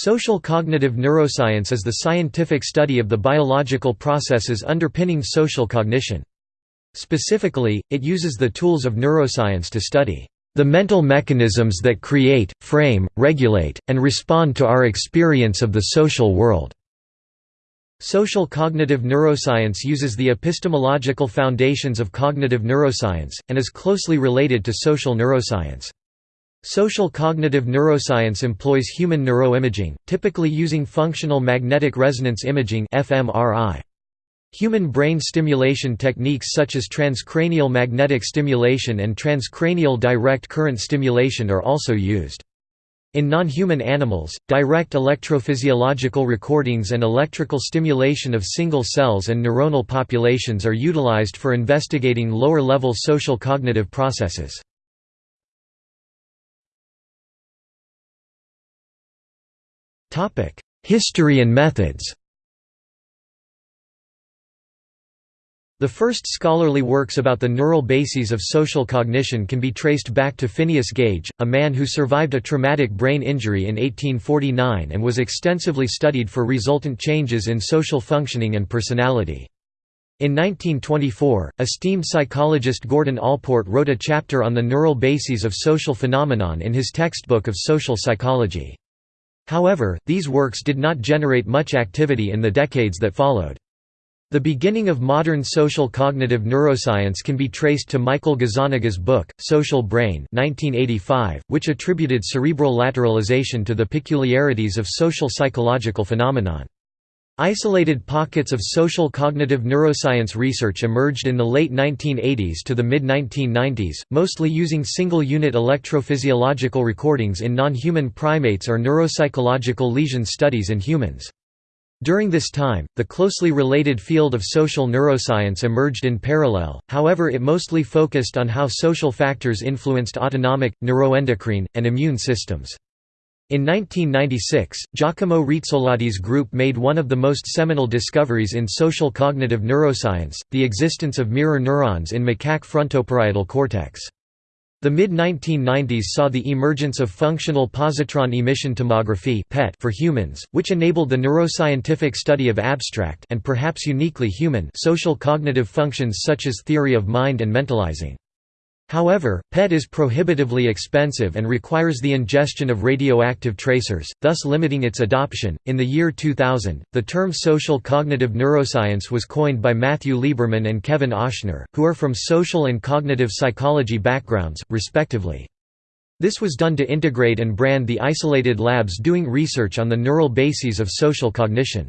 Social cognitive neuroscience is the scientific study of the biological processes underpinning social cognition. Specifically, it uses the tools of neuroscience to study the mental mechanisms that create, frame, regulate, and respond to our experience of the social world. Social cognitive neuroscience uses the epistemological foundations of cognitive neuroscience, and is closely related to social neuroscience. Social cognitive neuroscience employs human neuroimaging, typically using functional magnetic resonance imaging fMRI. Human brain stimulation techniques such as transcranial magnetic stimulation and transcranial direct current stimulation are also used. In non-human animals, direct electrophysiological recordings and electrical stimulation of single cells and neuronal populations are utilized for investigating lower-level social cognitive processes. History and methods The first scholarly works about the neural bases of social cognition can be traced back to Phineas Gage, a man who survived a traumatic brain injury in 1849 and was extensively studied for resultant changes in social functioning and personality. In 1924, esteemed psychologist Gordon Allport wrote a chapter on the neural bases of social phenomenon in his textbook of social psychology. However, these works did not generate much activity in the decades that followed. The beginning of modern social cognitive neuroscience can be traced to Michael Gazzaniga's book, Social Brain 1985, which attributed cerebral lateralization to the peculiarities of social psychological phenomenon. Isolated pockets of social cognitive neuroscience research emerged in the late 1980s to the mid-1990s, mostly using single-unit electrophysiological recordings in non-human primates or neuropsychological lesion studies in humans. During this time, the closely related field of social neuroscience emerged in parallel, however it mostly focused on how social factors influenced autonomic, neuroendocrine, and immune systems. In 1996, Giacomo Rizzolatti's group made one of the most seminal discoveries in social cognitive neuroscience, the existence of mirror neurons in macaque frontoparietal cortex. The mid-1990s saw the emergence of functional positron emission tomography for humans, which enabled the neuroscientific study of abstract and perhaps uniquely human social cognitive functions such as theory of mind and mentalizing. However, PET is prohibitively expensive and requires the ingestion of radioactive tracers, thus limiting its adoption. In the year 2000, the term social cognitive neuroscience was coined by Matthew Lieberman and Kevin Ochsner, who are from social and cognitive psychology backgrounds, respectively. This was done to integrate and brand the isolated labs doing research on the neural bases of social cognition.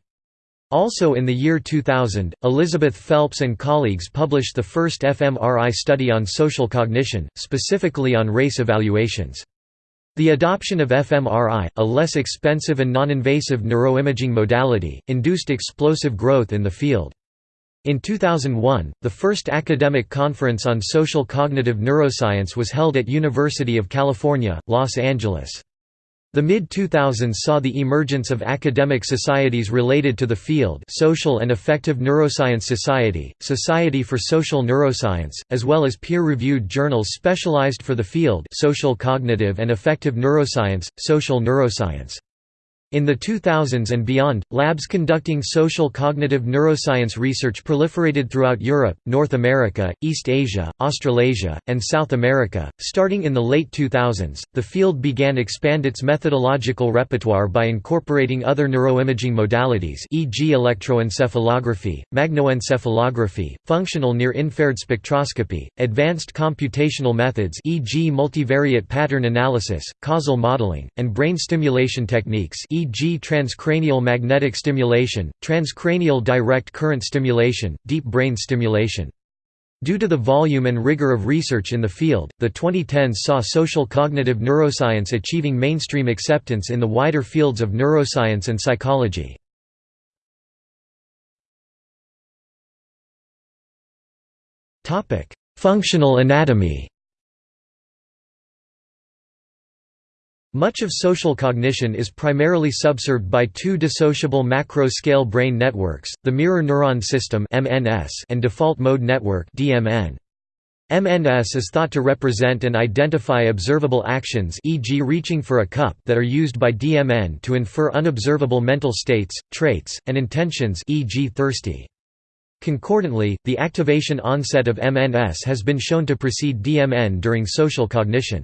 Also in the year 2000, Elizabeth Phelps and colleagues published the first fMRI study on social cognition, specifically on race evaluations. The adoption of fMRI, a less expensive and non-invasive neuroimaging modality, induced explosive growth in the field. In 2001, the first academic conference on social cognitive neuroscience was held at University of California, Los Angeles. The mid-2000s saw the emergence of academic societies related to the field Social and Affective Neuroscience Society, Society for Social Neuroscience, as well as peer-reviewed journals specialized for the field Social Cognitive and Affective Neuroscience, Social Neuroscience. In the 2000s and beyond, labs conducting social cognitive neuroscience research proliferated throughout Europe, North America, East Asia, Australasia, and South America. Starting in the late 2000s, the field began expand its methodological repertoire by incorporating other neuroimaging modalities, e.g., electroencephalography, magnetoencephalography, functional near-infrared spectroscopy, advanced computational methods, e.g., multivariate pattern analysis, causal modeling, and brain stimulation techniques, e.g. transcranial magnetic stimulation, transcranial direct current stimulation, deep brain stimulation. Due to the volume and rigor of research in the field, the 2010s saw social cognitive neuroscience achieving mainstream acceptance in the wider fields of neuroscience and psychology. Functional anatomy Much of social cognition is primarily subserved by two dissociable macro-scale brain networks, the mirror neuron system and default mode network MNS is thought to represent and identify observable actions e.g. reaching for a cup that are used by DMN to infer unobservable mental states, traits, and intentions e.g. thirsty. Concordantly, the activation onset of MNS has been shown to precede DMN during social cognition.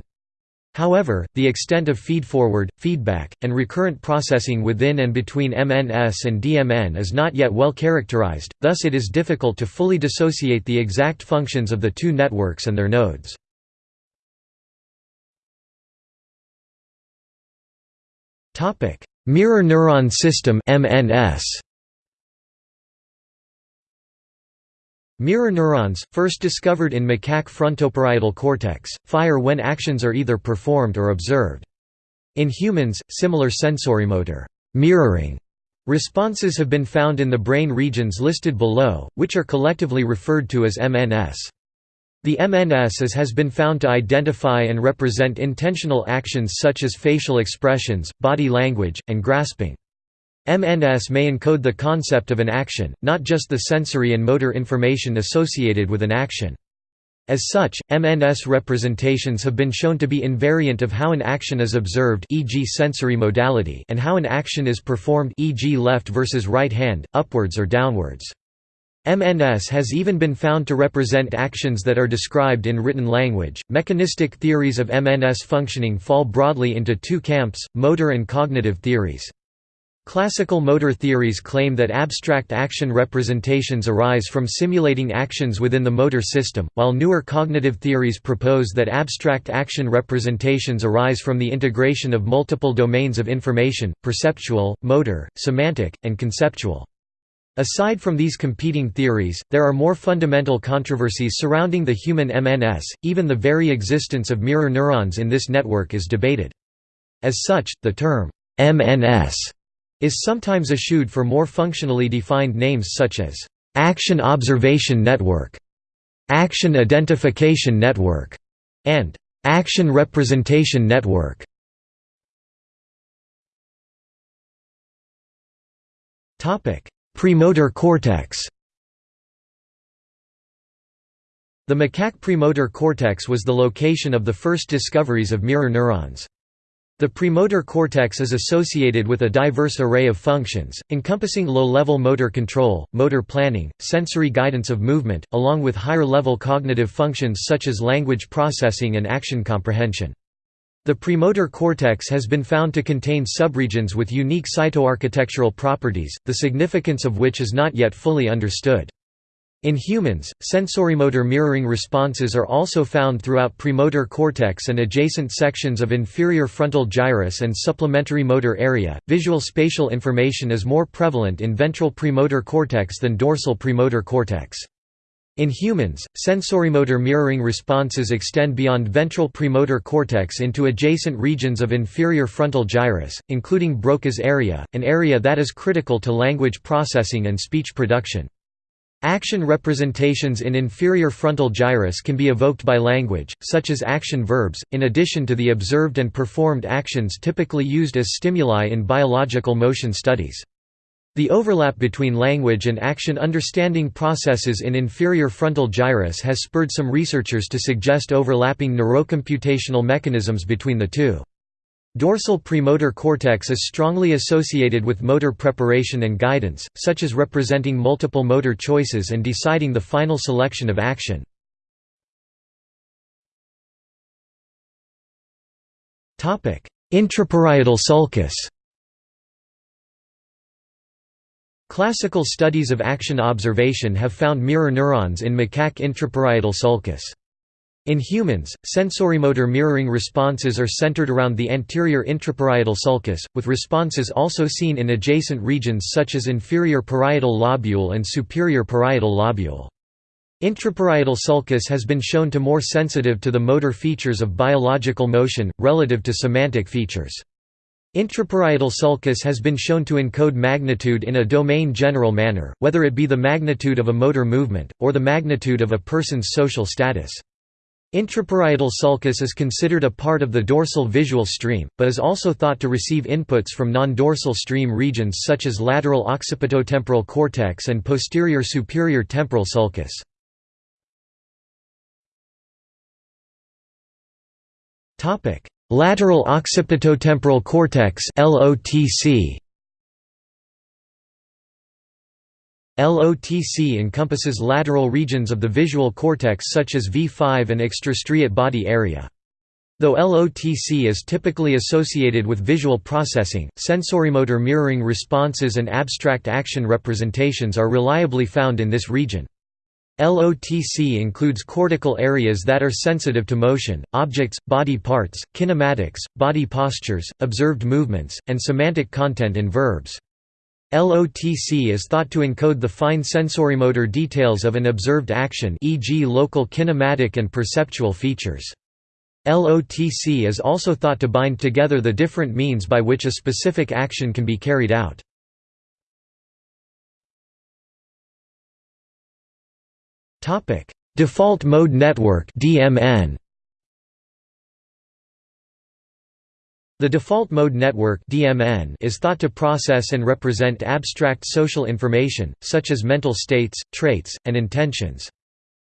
However, the extent of feedforward, feedback, and recurrent processing within and between MNS and DMN is not yet well characterized, thus it is difficult to fully dissociate the exact functions of the two networks and their nodes. Mirror neuron system MNS Mirror neurons, first discovered in macaque frontoparietal cortex, fire when actions are either performed or observed. In humans, similar sensorimotor mirroring responses have been found in the brain regions listed below, which are collectively referred to as MNS. The MNS has been found to identify and represent intentional actions such as facial expressions, body language, and grasping. MNS may encode the concept of an action, not just the sensory and motor information associated with an action. As such, MNS representations have been shown to be invariant of how an action is observed e.g. sensory modality and how an action is performed e.g. left versus right hand, upwards or downwards. MNS has even been found to represent actions that are described in written language. Mechanistic theories of MNS functioning fall broadly into two camps motor and cognitive theories. Classical motor theories claim that abstract action representations arise from simulating actions within the motor system, while newer cognitive theories propose that abstract action representations arise from the integration of multiple domains of information, perceptual, motor, semantic, and conceptual. Aside from these competing theories, there are more fundamental controversies surrounding the human MNS, even the very existence of mirror neurons in this network is debated. As such, the term, MNS is sometimes eschewed for more functionally defined names such as Action Observation Network, Action Identification Network, and Action Representation Network. Premotor cortex The macaque premotor cortex was the location of the first discoveries of mirror neurons. The premotor cortex is associated with a diverse array of functions, encompassing low-level motor control, motor planning, sensory guidance of movement, along with higher-level cognitive functions such as language processing and action comprehension. The premotor cortex has been found to contain subregions with unique cytoarchitectural properties, the significance of which is not yet fully understood. In humans, sensorimotor mirroring responses are also found throughout premotor cortex and adjacent sections of inferior frontal gyrus and supplementary motor area. Visual spatial information is more prevalent in ventral premotor cortex than dorsal premotor cortex. In humans, sensorimotor mirroring responses extend beyond ventral premotor cortex into adjacent regions of inferior frontal gyrus, including Broca's area, an area that is critical to language processing and speech production. Action representations in inferior frontal gyrus can be evoked by language, such as action verbs, in addition to the observed and performed actions typically used as stimuli in biological motion studies. The overlap between language and action understanding processes in inferior frontal gyrus has spurred some researchers to suggest overlapping neurocomputational mechanisms between the two. Dorsal premotor cortex is strongly associated with motor preparation and guidance, such as representing multiple motor choices and deciding the final selection of action. Intraparietal sulcus Classical studies of action observation have found mirror neurons in macaque intraparietal sulcus. In humans, sensorimotor mirroring responses are centered around the anterior intraparietal sulcus, with responses also seen in adjacent regions such as inferior parietal lobule and superior parietal lobule. Intraparietal sulcus has been shown to be more sensitive to the motor features of biological motion, relative to semantic features. Intraparietal sulcus has been shown to encode magnitude in a domain general manner, whether it be the magnitude of a motor movement, or the magnitude of a person's social status. Intraparietal sulcus is considered a part of the dorsal visual stream, but is also thought to receive inputs from non-dorsal stream regions such as lateral occipitotemporal cortex and posterior superior temporal sulcus. lateral occipitotemporal cortex LOTC. LOTC encompasses lateral regions of the visual cortex such as V5 and extrastriate body area. Though LOTC is typically associated with visual processing, sensorimotor mirroring responses and abstract action representations are reliably found in this region. LOTC includes cortical areas that are sensitive to motion, objects, body parts, kinematics, body postures, observed movements, and semantic content in verbs. LOTC is thought to encode the fine sensorimotor details of an observed action e.g. local kinematic and perceptual features. LOTC is also thought to bind together the different means by which a specific action can be carried out. Default mode network DMN The default mode network (DMN) is thought to process and represent abstract social information such as mental states, traits, and intentions.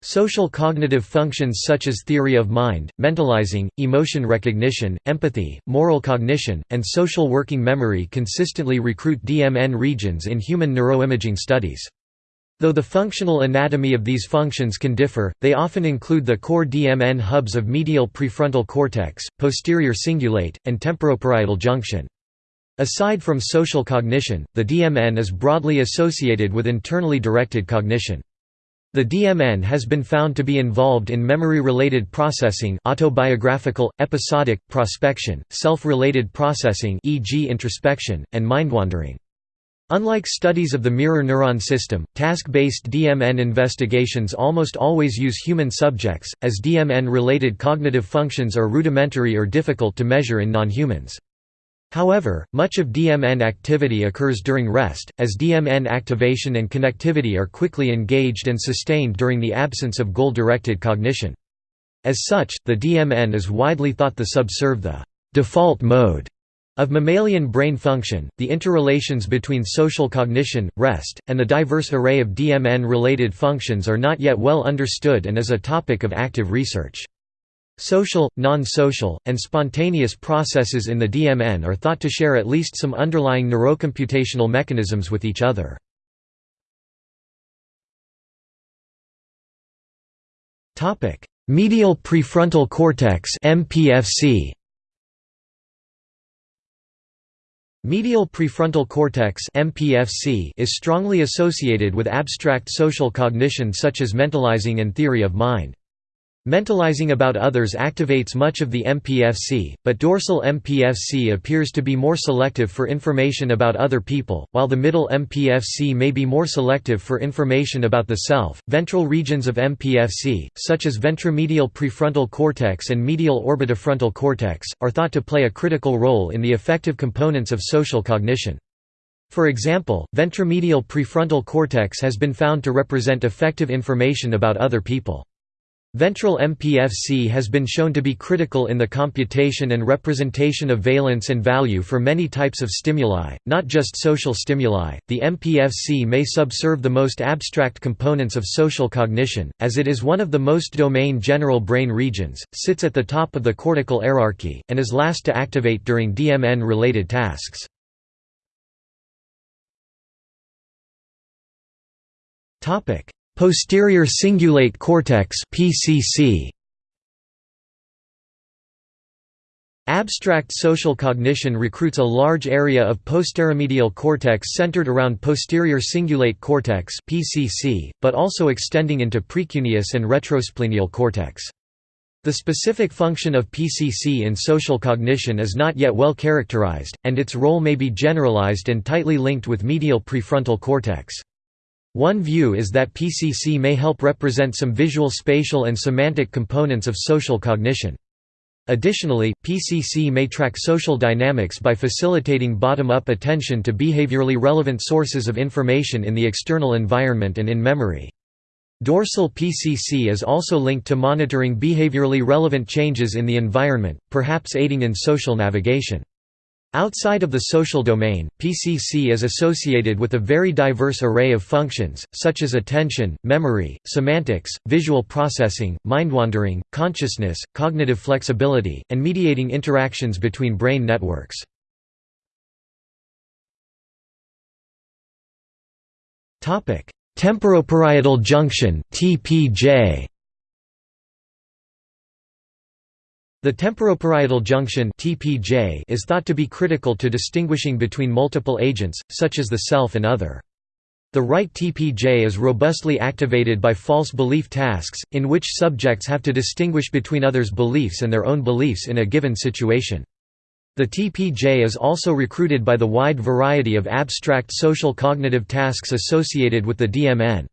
Social cognitive functions such as theory of mind, mentalizing, emotion recognition, empathy, moral cognition, and social working memory consistently recruit DMN regions in human neuroimaging studies. Though the functional anatomy of these functions can differ, they often include the core DMN hubs of medial prefrontal cortex, posterior cingulate, and temporoparietal junction. Aside from social cognition, the DMN is broadly associated with internally directed cognition. The DMN has been found to be involved in memory-related processing autobiographical, episodic, prospection, self-related processing e.g. introspection, and mindwandering. Unlike studies of the mirror neuron system, task-based DMN investigations almost always use human subjects, as DMN-related cognitive functions are rudimentary or difficult to measure in non-humans. However, much of DMN activity occurs during rest, as DMN activation and connectivity are quickly engaged and sustained during the absence of goal-directed cognition. As such, the DMN is widely thought to subserve the default mode of mammalian brain function, the interrelations between social cognition, rest, and the diverse array of DMN-related functions are not yet well understood and is a topic of active research. Social, non-social, and spontaneous processes in the DMN are thought to share at least some underlying neurocomputational mechanisms with each other. Medial prefrontal cortex MPFC Medial prefrontal cortex (MPFC) is strongly associated with abstract social cognition such as mentalizing and theory of mind. Mentalizing about others activates much of the MPFC, but dorsal MPFC appears to be more selective for information about other people, while the middle MPFC may be more selective for information about the self. Ventral regions of MPFC, such as ventromedial prefrontal cortex and medial orbitofrontal cortex, are thought to play a critical role in the affective components of social cognition. For example, ventromedial prefrontal cortex has been found to represent affective information about other people. Ventral MPFC has been shown to be critical in the computation and representation of valence and value for many types of stimuli, not just social stimuli. The MPFC may subserve the most abstract components of social cognition, as it is one of the most domain general brain regions, sits at the top of the cortical hierarchy, and is last to activate during DMN related tasks. Topic Posterior cingulate cortex (PCC). Abstract social cognition recruits a large area of posteromedial cortex centered around posterior cingulate cortex (PCC), but also extending into precuneus and retrosplenial cortex. The specific function of PCC in social cognition is not yet well characterized, and its role may be generalized and tightly linked with medial prefrontal cortex. One view is that PCC may help represent some visual spatial and semantic components of social cognition. Additionally, PCC may track social dynamics by facilitating bottom-up attention to behaviorally relevant sources of information in the external environment and in memory. Dorsal PCC is also linked to monitoring behaviorally relevant changes in the environment, perhaps aiding in social navigation. Outside of the social domain, PCC is associated with a very diverse array of functions, such as attention, memory, semantics, visual processing, mind-wandering, consciousness, cognitive flexibility, and mediating interactions between brain networks. Temporoparietal junction (TPJ). The temporoparietal junction (TPJ) is thought to be critical to distinguishing between multiple agents, such as the self and other. The right TPJ is robustly activated by false belief tasks, in which subjects have to distinguish between others' beliefs and their own beliefs in a given situation. The TPJ is also recruited by the wide variety of abstract social cognitive tasks associated with the DMN.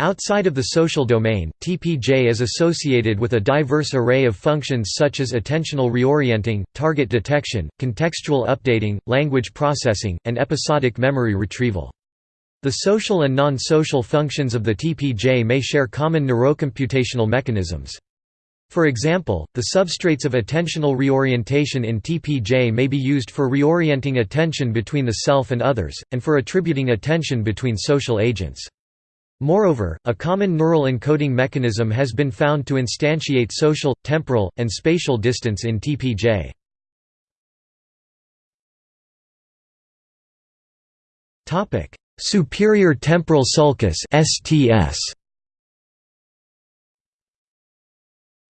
Outside of the social domain, TPJ is associated with a diverse array of functions such as attentional reorienting, target detection, contextual updating, language processing, and episodic memory retrieval. The social and non-social functions of the TPJ may share common neurocomputational mechanisms. For example, the substrates of attentional reorientation in TPJ may be used for reorienting attention between the self and others, and for attributing attention between social agents. Moreover, a common neural encoding mechanism has been found to instantiate social, temporal, and spatial distance in TPJ. Superior temporal sulcus STS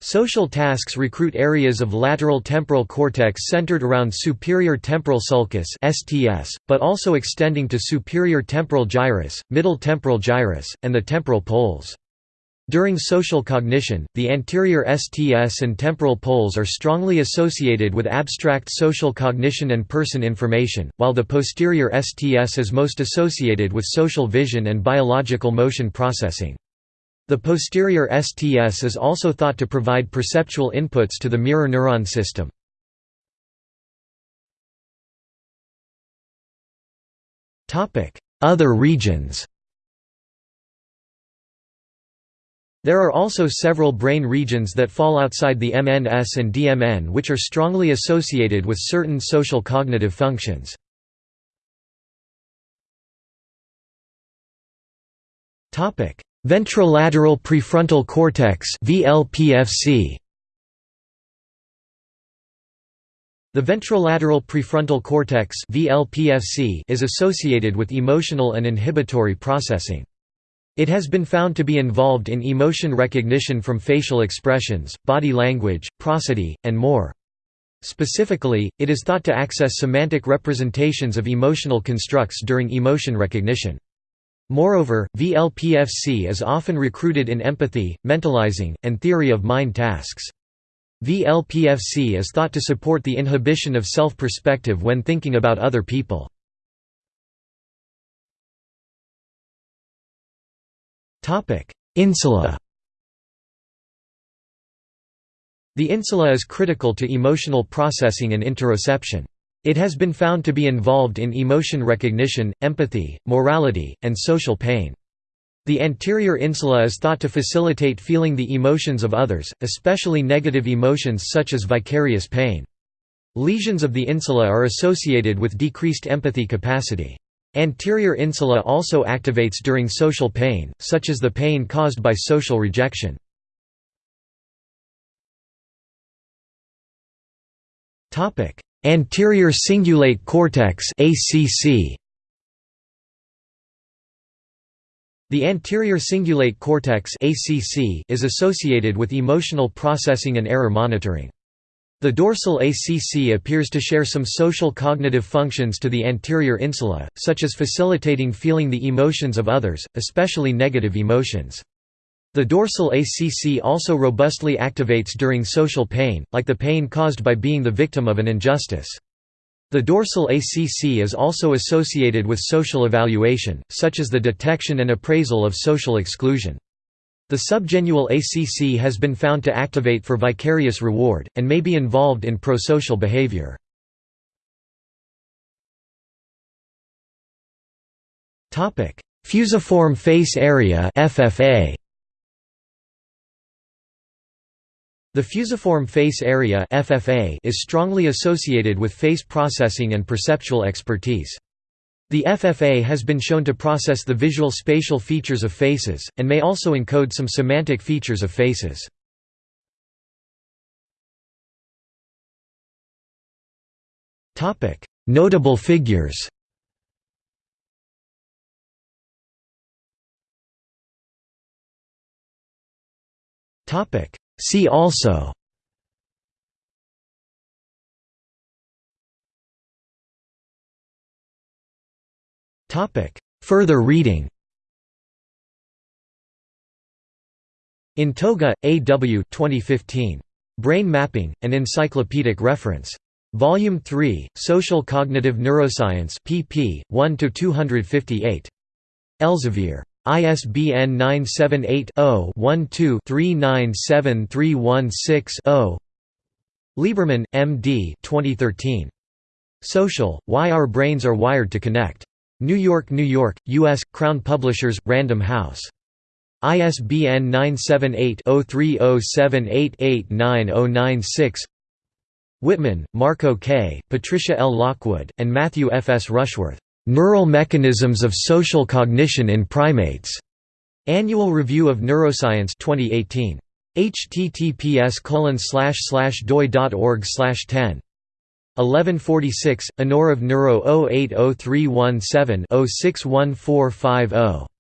Social tasks recruit areas of lateral temporal cortex centered around superior temporal sulcus (STS), but also extending to superior temporal gyrus, middle temporal gyrus, and the temporal poles. During social cognition, the anterior STS and temporal poles are strongly associated with abstract social cognition and person information, while the posterior STS is most associated with social vision and biological motion processing. The posterior STS is also thought to provide perceptual inputs to the mirror neuron system. Other regions There are also several brain regions that fall outside the MNS and DMN which are strongly associated with certain social cognitive functions. Ventrolateral prefrontal cortex VLPFC The ventrolateral prefrontal cortex VLPFC is associated with emotional and inhibitory processing. It has been found to be involved in emotion recognition from facial expressions, body language, prosody, and more. Specifically, it is thought to access semantic representations of emotional constructs during emotion recognition. Moreover, VLPFC is often recruited in empathy, mentalizing, and theory of mind tasks. VLPFC is thought to support the inhibition of self-perspective when thinking about other people. Insula The insula is critical to emotional processing and interoception. It has been found to be involved in emotion recognition, empathy, morality, and social pain. The anterior insula is thought to facilitate feeling the emotions of others, especially negative emotions such as vicarious pain. Lesions of the insula are associated with decreased empathy capacity. Anterior insula also activates during social pain, such as the pain caused by social rejection. Topic: Anterior cingulate cortex ACC The anterior cingulate cortex ACC is associated with emotional processing and error monitoring. The dorsal ACC appears to share some social cognitive functions to the anterior insula, such as facilitating feeling the emotions of others, especially negative emotions. The dorsal ACC also robustly activates during social pain, like the pain caused by being the victim of an injustice. The dorsal ACC is also associated with social evaluation, such as the detection and appraisal of social exclusion. The subgenual ACC has been found to activate for vicarious reward, and may be involved in prosocial behavior. Fusiform face area FFA The fusiform face area (FFA) is strongly associated with face processing and perceptual expertise. The FFA has been shown to process the visual spatial features of faces, and may also encode some semantic features of faces. Notable figures See also Further reading In Toga, A. W. 2015. Brain Mapping, an Encyclopedic Reference. Volume 3, Social Cognitive Neuroscience pp. 1–258. Elsevier. ISBN 978-0-12-397316-0 Lieberman, M. D. 2013. Social, Why Our Brains Are Wired to Connect. New York, New York, U.S., Crown Publishers, Random House. ISBN 978-0307889096 Wittmann, Marco K., Patricia L. Lockwood, and Matthew F. S. Rushworth. Neural Mechanisms of Social Cognition in Primates. Annual Review of Neuroscience 2018. https doi.org 10 1146, Honor of Neuro 080317 061450